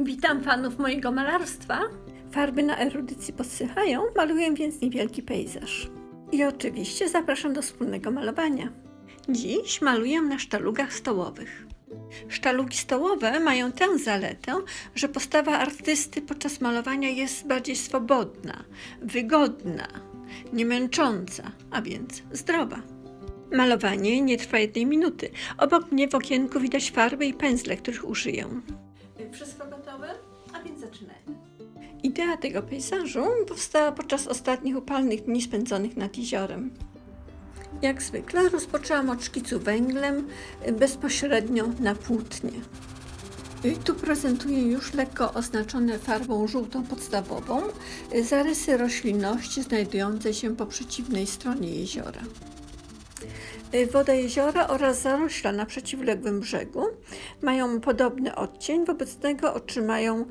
Witam fanów mojego malarstwa. Farby na erudycji podsychają, maluję więc niewielki pejzaż. I oczywiście zapraszam do wspólnego malowania. Dziś maluję na sztalugach stołowych. Sztalugi stołowe mają tę zaletę, że postawa artysty podczas malowania jest bardziej swobodna, wygodna, niemęcząca, a więc zdrowa. Malowanie nie trwa jednej minuty. Obok mnie w okienku widać farby i pędzle, których użyję. Wszystko gotowe? A więc zaczynajmy. Idea tego pejzażu powstała podczas ostatnich upalnych dni spędzonych nad jeziorem. Jak zwykle rozpoczęłam od szkicu węglem bezpośrednio na płótnie. I Tu prezentuję już lekko oznaczone farbą żółtą podstawową zarysy roślinności znajdującej się po przeciwnej stronie jeziora. Woda jeziora oraz zarośla na przeciwległym brzegu mają podobny odcień, wobec tego otrzymają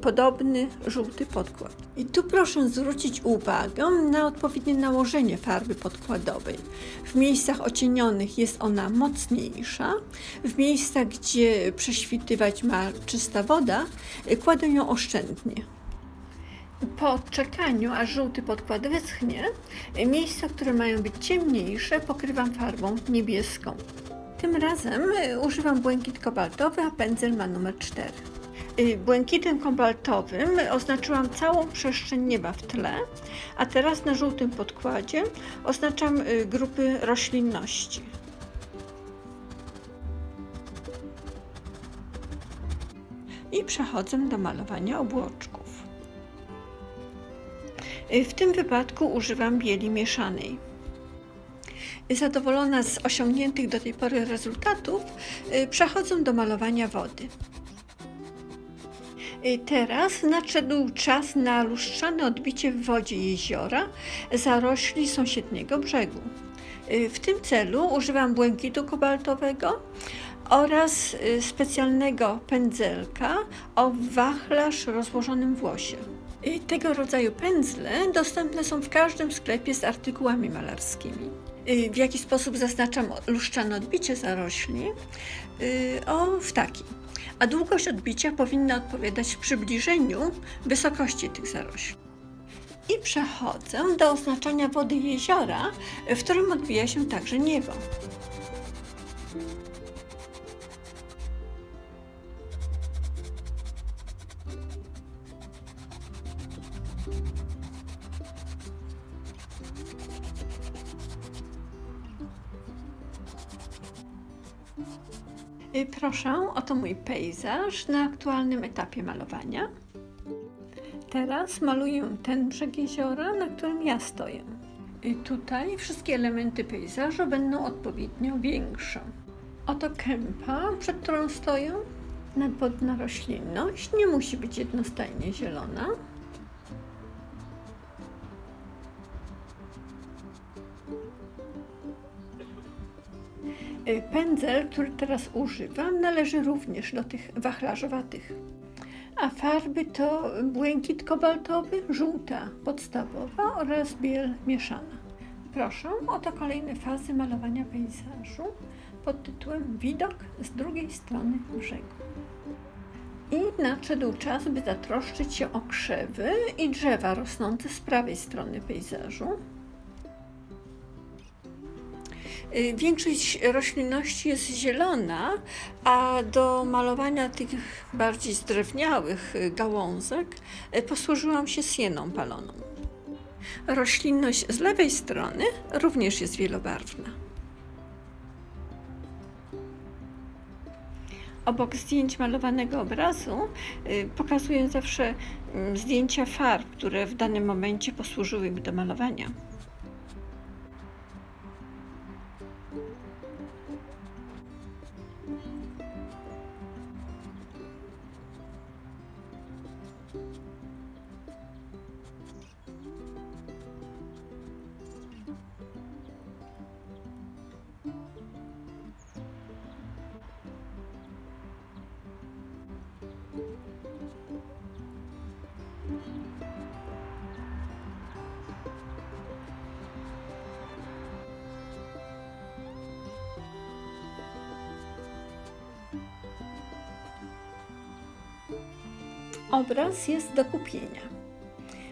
podobny żółty podkład. I tu proszę zwrócić uwagę na odpowiednie nałożenie farby podkładowej. W miejscach ocienionych jest ona mocniejsza, w miejscach, gdzie prześwitywać ma czysta woda, kładę ją oszczędnie. Po czekaniu, aż żółty podkład wyschnie, miejsca, które mają być ciemniejsze, pokrywam farbą niebieską. Tym razem y, używam błękit kobaltowy, a pędzel ma numer 4. Y, Błękitem kobaltowym oznaczyłam całą przestrzeń nieba w tle, a teraz na żółtym podkładzie oznaczam y, grupy roślinności. I przechodzę do malowania obłoczków. W tym wypadku używam bieli mieszanej. Zadowolona z osiągniętych do tej pory rezultatów, y, przechodzę do malowania wody. Y, Teraz nadszedł czas na lustrzane odbicie w wodzie jeziora zarośli sąsiedniego brzegu. Y, W tym celu używam błękitu kobaltowego oraz specjalnego pędzelka o wachlarz rozłożonym w łosie. I Tego rodzaju pędzle dostępne są w każdym sklepie z artykułami malarskimi. Y, W jaki sposób zaznaczam luszczane odbicie zarośli? Y, O, w taki. A długość odbicia powinna odpowiadać przybliżeniu wysokości tych zarośli. I przechodzę do oznaczania wody jeziora, w którym odbija się także niebo. Proszę, oto mój pejzaż na aktualnym etapie malowania. Teraz maluję ten brzeg jeziora, na którym ja stoję. I tutaj wszystkie elementy pejzażu będą odpowiednio większe. Oto kępa, przed którą stoję. Nadwodna roślinność nie musi być jednostajnie zielona. Pędzel, który teraz używam, należy również do tych wachlarzowatych. A farby to błękit kobaltowy, żółta podstawowa oraz biel mieszana. Proszę, oto kolejne fazy malowania pejzażu pod tytułem Widok z drugiej strony brzegu. I nadszedł czas, by zatroszczyć się o krzewy i drzewa rosnące z prawej strony pejzażu. Y, Większość roślinności jest zielona, a do malowania tych bardziej zdrewniałych y, gałązek y, posłużyłam się sieną paloną. Roślinność z lewej strony również jest wielobarwna. Obok zdjęć malowanego obrazu pokazuję zawsze mm, zdjęcia farb, które w danym momencie posłużyły mi do malowania. Obraz jest do kupienia.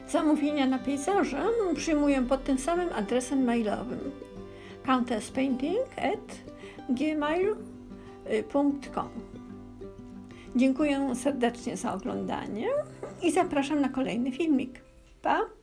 Zamówienia na pejzaże przyjmuję pod tym samym adresem mailowym countesspainting@gmail.com Dziękuję serdecznie za oglądanie i zapraszam na kolejny filmik. Pa!